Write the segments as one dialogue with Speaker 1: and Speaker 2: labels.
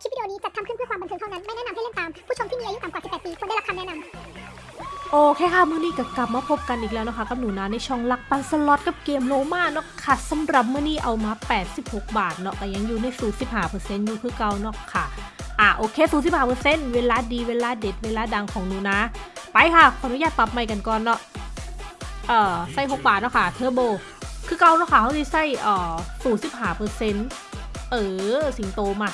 Speaker 1: คลิปวิดีโอนี้จัดทำขึ้นเพื่อความบันเทิงเท่านั้น ไม่แนะนำให้เล่นตาม ผู้ชมที่มีอายุต่ำกว่า 18 ปีควรได้รับคำแนะนำ
Speaker 2: โอเคค่ะมื้อนี้ก็กลับมาพบกันอีกแล้วนะคะ กับหนูนาในช่องลักปันสล็อตกับเกมโลมาเนาะค่ะสำหรับมื้อนี้เอามา 86 บาทเนาะก็ยังอยู่ในสูตร15%อยู่คือเก่าเนาะค่ะอะโอเคสูตร15%เวลาดีเวลาเด็ดเวลาดังของหนูนะ ไปค่ะขออนุญาตปรับใหม่กันก่อนเนาะเอ่อใส่6บาทเนาะค่ะเทอร์โบคือเก่าเนาะค่ะเขาจะใส่เอ่อสูตร15%เออสิงโตมา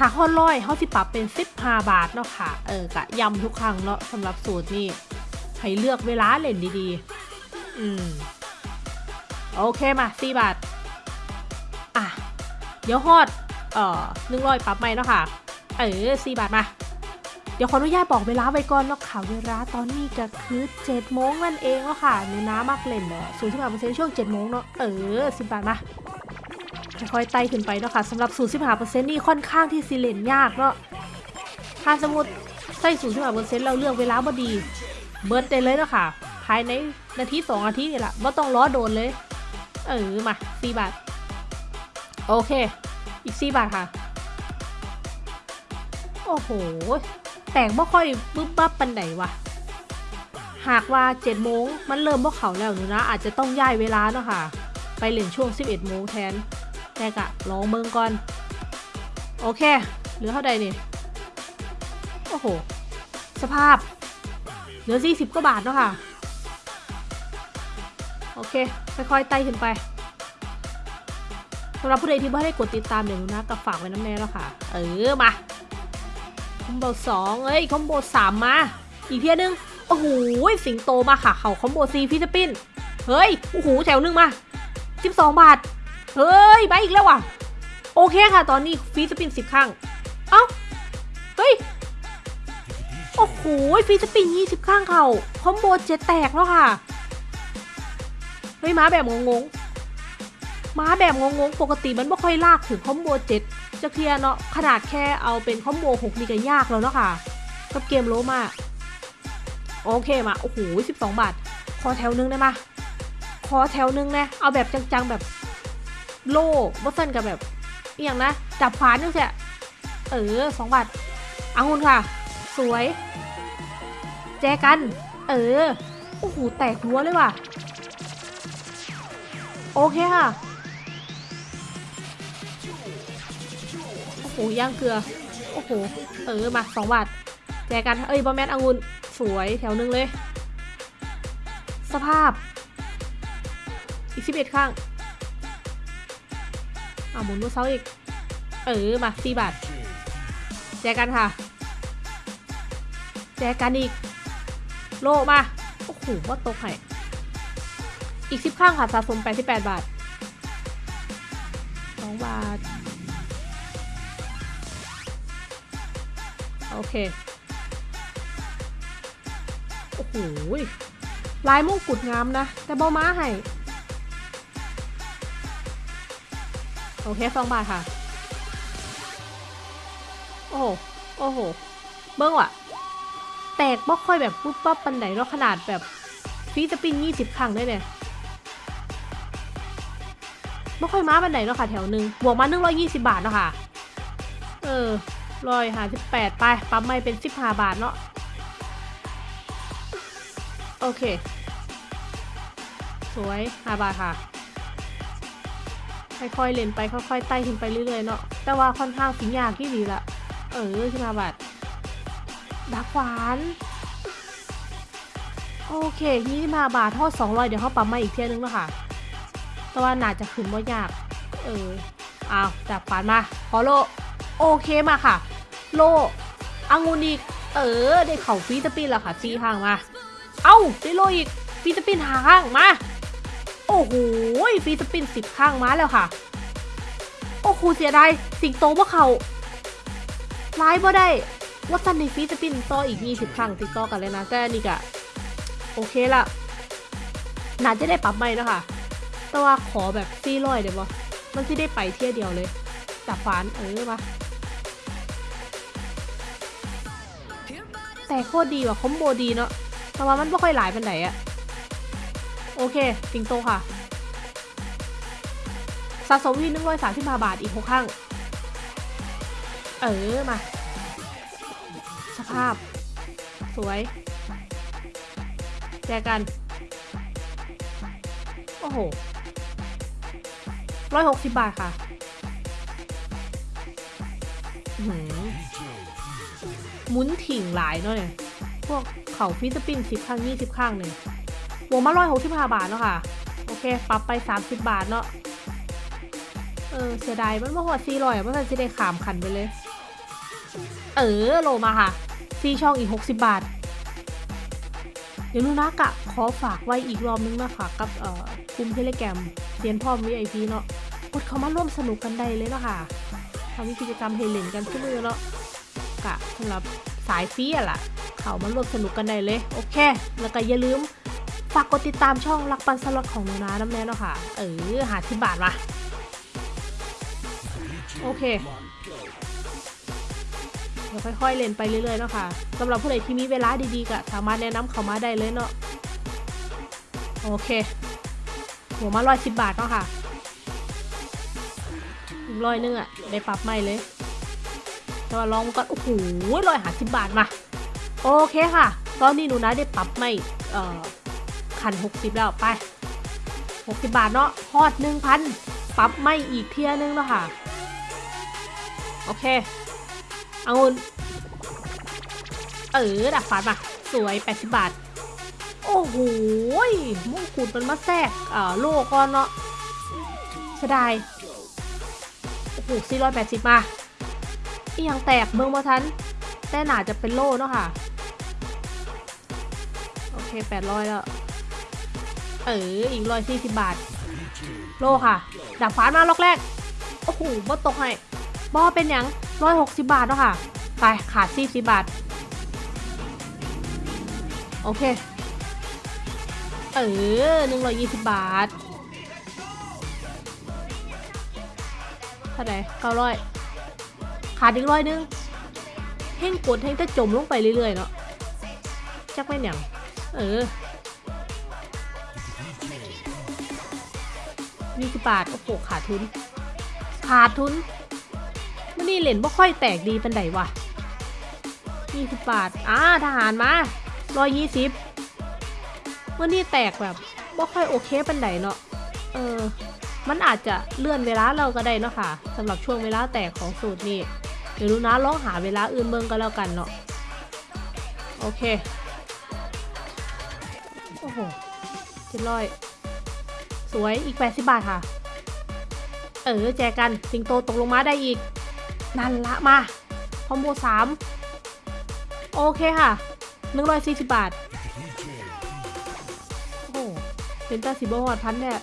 Speaker 2: หากข้อร้อยเขาสิปรับเป็น15บาทเนาะค่ะ เออกะย้ำทุกครั้งเนาะสำหรับสูตรนี่ให้เลือกเวลาเล่นดีๆ อืม โอเคมา4บาท อะ เดี๋ยวฮอด เอ่อหนึ่งร้อยปรับใหม่เนาะค่ะ เออ4บาทมา เดี๋ยวขออนุญาตบอกเวลาไว้ก่อนเนาะค่ะ เวลาตอนนี้ก็คือ7โมงนั่นเองเนาะค่ะหนูน้ามากเล่นเนาะศูนย์สิบห้าเปอร์เซ็นต์ช่วง7โมงเนาะ เออ10บาทมา ค่อยๆไต่ขึ้นไปเนาะค่ะสำหรับ 0.5%นี่ค่อนข้างที่สิเลนยากเนาะถ้าสมมติใส่ 0.5%เราเลือกเวลาบดี เบิร์ดได้เลยเนาะค่ะ ภายในนาที2นาทีนี่แหละไม่ต้องล้อโดนเลย เออมา 4 บาท โอเค อีก 4 บาทค่ะ โอ้โห แต่งไม่ค่อยบึ้บบับปันไหนวะหากว่า7โมงมันเริ่มพวกเขาแล้วหนูนะ อาจจะต้องย้ายเวลาเนาะค่ะ ไปเล่นช่วง 11โมงแทน แต่กะลองเมืองก่อน โอเค เหลือเท่าใดนี่ โอ้โห สภาพ เหลือ40กว่าบาทเนาะค่ะ โอเค ค่อยๆไต่ขึ้นไปสำหรับผู้ใดที่ไม่ได้กดติดตามเดี๋ยวนูนะกับฝากไว้น้ำแน่แล้วค่ะ เออ มา คอมโบสองเอ้ย คอมโบสามมา อีกเทียนึง โอ้โห สิงโตมาค่ะ เขาคอมโบซีฟิลิปปินส์เฮ้ย โอ้โหแถวนึงมา12บาท เฮ้ย ไปอีกแล้วว่ะ โอเคค่ะ ตอนนี้ฟีสปินสิบครั้ง เอ้า เฮ้ย โอ้โห ฟีสปินยี่สิบครั้งเขาคอมโบเจ็ดแตกแล้วค่ะ เฮ้ยมาแบบงงๆมาแบบงงๆ ปกติมันไม่ค่อยลากถึงคอมโบเจ็ดจะเคลียร์เนาะ ขนาดแค่เอาเป็นคอมโบหกนี่ก็ยากแล้วเนาะค่ะ กับเกมโลมาโอเคมา โอ้โหสิบสองบาท ขอแถวนึงได้มาขอแถวนึงนะ เอาแบบจังๆแบบ โล่บอสันกับแบบอย่างนะจับขวานนี่แหละเออสองบาทอังุนค่ะ สวย แจกัน เออ โอ้โห แตกหัวเลยว่ะ โอเคค่ะ โอ้โห ย่างเกลือ โอ้โห เออ มาสองบาท แจกัน เอ้ยบอแมนอังุนสวยแถวหนึงเลย สภาพ อีกสิบเอ็ดข้าง เอาหมุนตัวเซาอีก เออ มาสี่บาท แจกันค่ะ แจกันอีก โลมา โอ้โหว่าตกให้อีกสิบข้างค่ะสะสมแปดสิบแปดบาทสองบาท โอเค โอ้โหลายมงกุฎงามนะ แต่บอม้าให้ โอเคสองบาทค่ะ โอ้โห โอ้โห เบิ้งว่ะ แตกบ่ค่อยแบบปุ๊บปั๊บปันไหนแล้วขนาดแบบฟีสปินยี่สิบครั้งได้เนี่ยบ่ค่อยม้าปันไหนแล้วค่ะแถวหนึ่งบวกมาหนึ่งร้อยยี่สิบาทเนาะค่ะ เออร้อยหาสิบแปดไปปั๊มไม่เป็นสิบห้าบาทเนาะ โอเค สวยห้าบาทค่ะ ค่อยๆเล่นไปค่อยๆไต่ขึ้นไปเรื่อยๆเนาะแต่ว่าค่อนข้างสิงยากที่ดีละเออขึ้นมาบัดดักหวานโอเคยี่สิบห้าบาททอดสองร้อยเดี๋ยวเขาปั๊มมาอีกเที่ยนึงแล้วค่ะ แต่ว่าน่าจะขึ้นว่ายาก เอออ้าวจับปานมา ขอโล โอเคมาค่ะ โลอังุนอีกเออ ได้เข่าฟีสปินแล้วค่ะซีห่างมา เอ้า ได้โลอีกฟีสปินหาข้างมา อ้โหฟีสปินสิบข้างม้าแล้วค่ะ โอ้โหเสียดายสิงโตพวกเขาร้ายบ่ได้ว่าตันในฟีสปินต่ออีก 20 ครั้งติดต่อกันเลยนะแต่นี่กะโอเคละน่าจะได้ปรับใหม่นะคะแต่ว่าขอแบบซี่ร้อยเดี๋ยวบอมันที่ได้ไปเที่ยวเดียวเลย จับฟานเออมาแต่โคตรดีว่ะคอมโบดีเนาะแต่ว่ามันไม่ค่อยหลายเป็นไหนอะ โอเคสิงโตค่ะ สะสมที่หนึ่งร้อยสามสิบห้าบาทอีกหกครั้งเออ มา สภาพ สวย แจกัน โอ้โหร้อยหกสิบบาทค่ะหือหมุนถิ่งหลายเนาะเนี่ย พวกเขาฟิสปินสิบข้างยี่สิบข้างเนี่ย วกมาร้อยหกสิบห้าบาทเนาะค่ะ โอเค ปรับไปสามสิบบาทเนาะ เออ เสียดาย มันมาหอดซีลอยอะมันจะได้ขามขันไปเลย เออ โลมาค่ะซีช่องอีก60บาท เดี๋ยวนูนะกะขอฝากไว้อีกรอบนึงนะคะกับเอ่อกลุ่มเทเลแกรมเซียนพ่อม VIP เนาะกดเข้ามาร่วมสนุกกันได้เลยเนาะค่ะทำกิจกรรมเฮเลนกันทุกมือเนาะกะสำหรับสายฟรีอะล่ะ เข้ามาร่วมสนุกกันได้เลย โอเค แล้วก็อย่าลืม ฝากกดติดตามช่องรักปันสล็อตของหนูนะน้ำแน่เนาะค่ะ เออหาที่บาทมา โอเคเดี๋ยวค่อยๆเล่นไปเรื่อยๆเนาะค่ะสำหรับผู้ใดที่มีเวลาดีๆก็สามารถแนะนำเขามาได้เลยเนาะโอเค หัวมาร้อยสิบบาทเนาะค่ะอีกร้อยนึงอะได้ปรับใหม่เลยแต่ว่าลองก่อนโอ้โหร้อยหาสิบบาทมา โอเคค่ะ ตอนนี้หนูนะได้ปรับใหม่เอ่อ ขันหกสิบแล้วไปหกสิบบาทเนาะฮอดหนึ่งพันปรับไม่อีกเทียนึงแล้วค่ะ โอเค เอางุนเออดักฟันมาสวย 80 บาท โอ้โหมงกุฎมันมาแทรกเอ่อโลก่อนเนาะเสียดายโอ้โห480 มาอีหยังแตกเบิ่งบ่ทัน แต่หนาจะเป็นโลเนาะค่ะ โอเค 800 แล้ว เอออีก140บาท โลค่ะดักฟันมาล็อกแรก โอ้โหบ่ตกให้บ่เป็นหยัง160บาทเนาะค่ะ ไปขาด40บบาท โอเค เออหนึ่งร้อยยี่สิบบาทเท่าไหร่เก้าร้อยขาดอีกร้อยนึงเพ่งกดเพ่งจะจมลงไปเรื่อยๆเนาะจักไม่นหยังเออ ยี่สิบบาท โอ้โห ขาดทุน ขาดทุนมันนี่เหรียญบ่ค่อยแตกดีเป็นไดวะยี่สิบบาท อ่า ทหารมาร้อยยี่สิบวันนี้แตกแบบบ่ค่อยโอเคเป็นไดเนาะ เออ มันอาจจะเลื่อนเวลาเราก็ได้เนาะค่ะสำหรับช่วงเวลาแตกของสูตรนี้เดี๋ยวดูนะลองหาเวลาอื่นเบิ่งก็แล้วกันเนาะ โอเค โอ้โหเจ็ดร้อย สวยอีก 80 บาทค่ะ เออแจกันสิงโตตกลงมาได้อีก นั่นละมาคอมโบสามโอเคค่ะหนึ่งร้อยสี่สิบบาท โอ้โหเป็นตาสิบหอดพันเนี่ย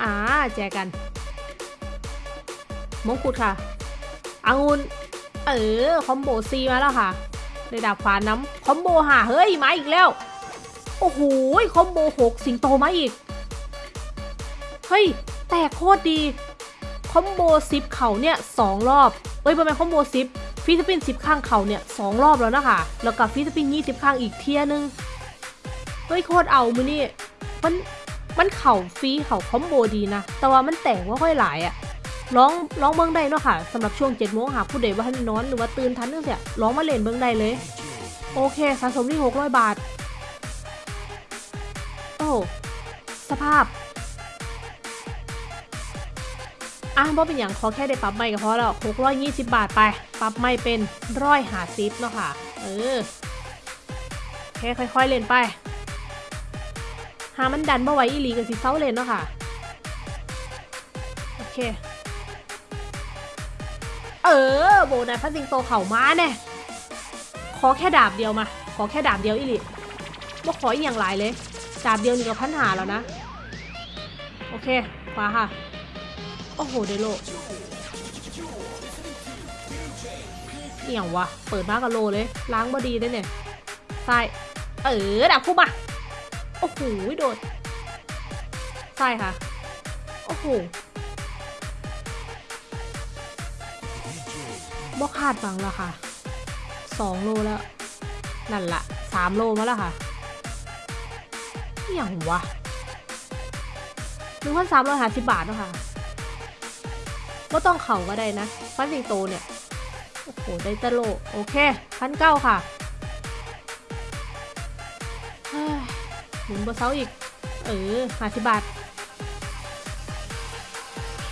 Speaker 2: อ่าแจกัน มงกุฎค่ะอางุนเออ คอมโบซีมาแล้วค่ะได้ดาบฟ้าน้ำคอมโบหาเฮ้ย มาอีกแล้ว โอ้โห คอมโบหกสิงโตมาอีก เฮ้ย แตกโคตรดี คอมโบซิปเขาเนี่ยสองรอบ เอ้ยประมาณคอมโบซิปฟิสปินซิปข้างเขาเนี่ยสองรอบแล้วนะคะ แล้วกับฟิสปินยี่สิบข้างอีกเทียนึง เฮ้ยโคตรเอามือนี่ มัน มันเข่าฟรีเข่าคอมโบดีนะ แต่ว่ามันแตกว่าค่อยหลายอะร้องร้องเบิ้งได้เนาะค่ะสำหรับช่วง7จ็ดโมงหากผู้ใดว่าทันนอนหรือว่าตื่นทันเนื่องเสียร้องมาเล่นเบิ้งได้เลย โอเคสะสมที่600บาท โอ้สภาพ อะบ่เป็นอย่างขอแค่ได้ปรับไม่ก็พอแล้ว620บาทไป ปรับไม่เป็นร้อยหาซิปเนาะค่ะ เออแค่ค่อย ๆ เล่นไป หามันดันมาไว้อีหลีกับสิเซาเล่นเนาะค่ะ โอเค เออ โบนัสพันสิงโตเข่าม้าแน่ขอแค่ดาบเดียวมา ขอแค่ดาบเดียวอีหลีบ่ขออีกอย่างหลายเลย ดาบเดียวนี่ก็พันหาแล้วนะ โอเคขวาค่ะ โอ้โหเดโลเอี่ยงวะ เปิดมากับโลเลย ล้างบอดีได้เนี่ยใส่เออดับคู่มา โอ้โหโดดใช่ค่ะ โอ้โหบ่คาดฟังแล้วค่ะสองโลแล้ว นั่นละสามโลมาแล้วค่ะอหย่างวะหนึ่งพันสามร้อยห้าสิบบาทเนาะค่ะ ก็ต้องเข่าก็ได้นะฟันสิงโตเนี่ย โอ้โห ได้ตะโลโอเคพันเก้าค่ะเฮ้ยหมุนบนเสาอีก เออหาสิบาท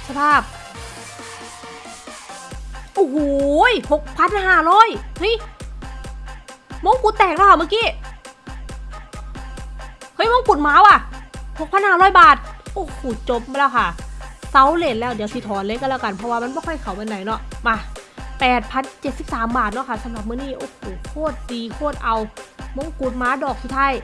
Speaker 2: สภาพ โอ้โหหกพันห้าร้อยเฮ้ยมงกุฎแตกแล้วค่ะเมื่อกี้ เฮ้ยมงกุฎม้าว่ะหกพันห้าร้อยบาท โอ้โห จบแล้วค่ะาเลนแล้วเดี๋ยวสิถอนเล็กก็แล้วกันเพราะว่ามันไม่ค่อยเขาเป็นไหนเนาะมา8,073 บาทเนาะค่ะสำหรับมื้อนี้โอ้โหโคตรดีโคตรเอามงกุฎม้าดอกสุดท้าย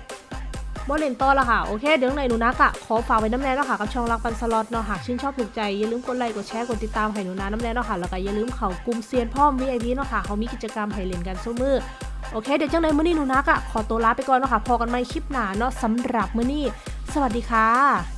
Speaker 2: บ่เลนต่อแล้วค่ะ โอเค เดี๋ยวไหนหนูนักอะขอฝากไว้น้ำแน่เนาะค่ะ กับช่องรักปันสล็อตเนาะหากชื่นชอบถูกใจ อย่าลืมกดไลค์กดแชร์กดติดตามให้หนูนาน้ำแน่เนาะค่ะ แล้วก็อย่าลืมเขากลุ่มเซียนพ่อม VIP เนาะค่ะ เขามีกิจกรรมให้เล่นกันสู้มือ โอเค เดี๋ยวจังในมื้อนี้หนูนักอะขอตัวลาไปก่อนเนาะค่ะ พอกันใหม่คลิปหน้าเนาะสำหรับมื้อนี้ สวัสดีค่ะ